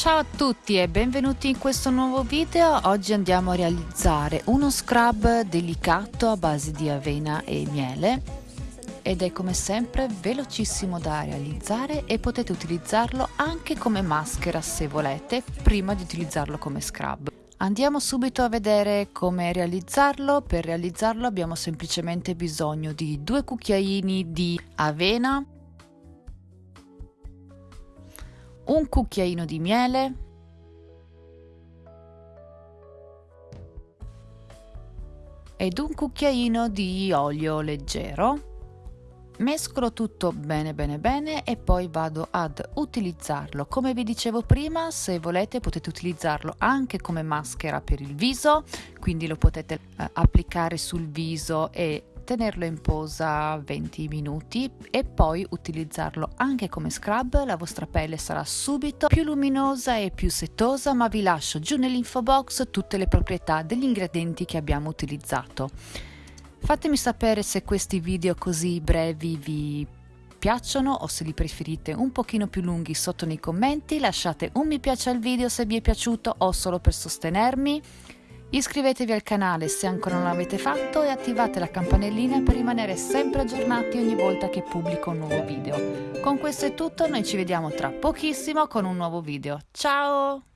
Ciao a tutti e benvenuti in questo nuovo video. Oggi andiamo a realizzare uno scrub delicato a base di avena e miele ed è come sempre velocissimo da realizzare e potete utilizzarlo anche come maschera se volete prima di utilizzarlo come scrub. Andiamo subito a vedere come realizzarlo. Per realizzarlo abbiamo semplicemente bisogno di due cucchiaini di avena un cucchiaino di miele, ed un cucchiaino di olio leggero. Mescolo tutto bene bene bene e poi vado ad utilizzarlo. Come vi dicevo prima, se volete potete utilizzarlo anche come maschera per il viso, quindi lo potete eh, applicare sul viso e tenerlo in posa 20 minuti e poi utilizzarlo anche come scrub, la vostra pelle sarà subito più luminosa e più setosa, ma vi lascio giù nell'info box tutte le proprietà degli ingredienti che abbiamo utilizzato. Fatemi sapere se questi video così brevi vi piacciono o se li preferite un pochino più lunghi sotto nei commenti, lasciate un mi piace al video se vi è piaciuto o solo per sostenermi. Iscrivetevi al canale se ancora non l'avete fatto e attivate la campanellina per rimanere sempre aggiornati ogni volta che pubblico un nuovo video. Con questo è tutto, noi ci vediamo tra pochissimo con un nuovo video. Ciao!